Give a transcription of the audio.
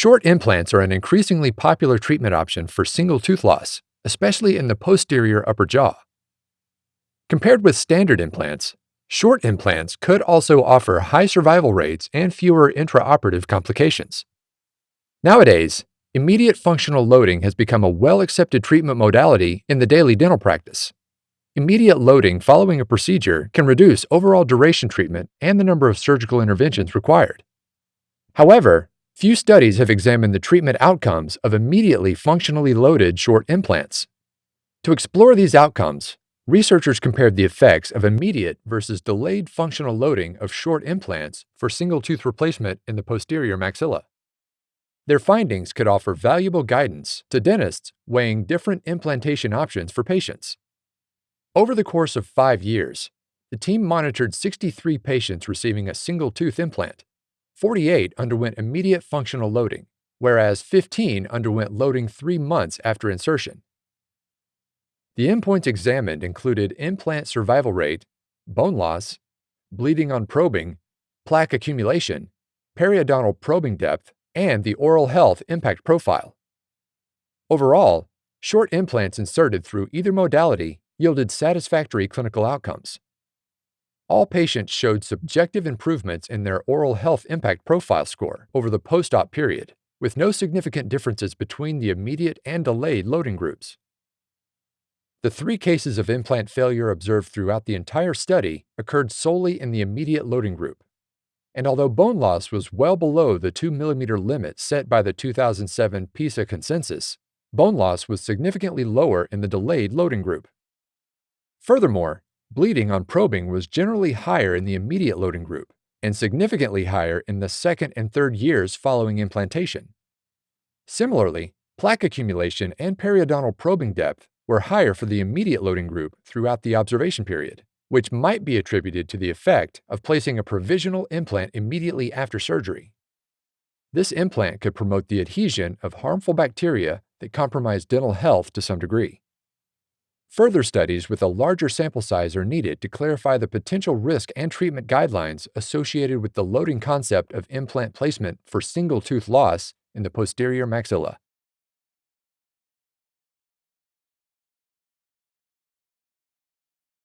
Short implants are an increasingly popular treatment option for single tooth loss, especially in the posterior upper jaw. Compared with standard implants, short implants could also offer high survival rates and fewer intraoperative complications. Nowadays, immediate functional loading has become a well-accepted treatment modality in the daily dental practice. Immediate loading following a procedure can reduce overall duration treatment and the number of surgical interventions required. However, few studies have examined the treatment outcomes of immediately functionally loaded short implants. To explore these outcomes, researchers compared the effects of immediate versus delayed functional loading of short implants for single tooth replacement in the posterior maxilla. Their findings could offer valuable guidance to dentists weighing different implantation options for patients. Over the course of five years, the team monitored 63 patients receiving a single tooth implant. 48 underwent immediate functional loading, whereas 15 underwent loading three months after insertion. The endpoints examined included implant survival rate, bone loss, bleeding on probing, plaque accumulation, periodontal probing depth, and the oral health impact profile. Overall, short implants inserted through either modality yielded satisfactory clinical outcomes. All patients showed subjective improvements in their oral health impact profile score over the post-op period, with no significant differences between the immediate and delayed loading groups. The three cases of implant failure observed throughout the entire study occurred solely in the immediate loading group. And although bone loss was well below the 2 mm limit set by the 2007 PISA consensus, bone loss was significantly lower in the delayed loading group. Furthermore, bleeding on probing was generally higher in the immediate loading group and significantly higher in the second and third years following implantation. Similarly, plaque accumulation and periodontal probing depth were higher for the immediate loading group throughout the observation period, which might be attributed to the effect of placing a provisional implant immediately after surgery. This implant could promote the adhesion of harmful bacteria that compromise dental health to some degree. Further studies with a larger sample size are needed to clarify the potential risk and treatment guidelines associated with the loading concept of implant placement for single tooth loss in the posterior maxilla.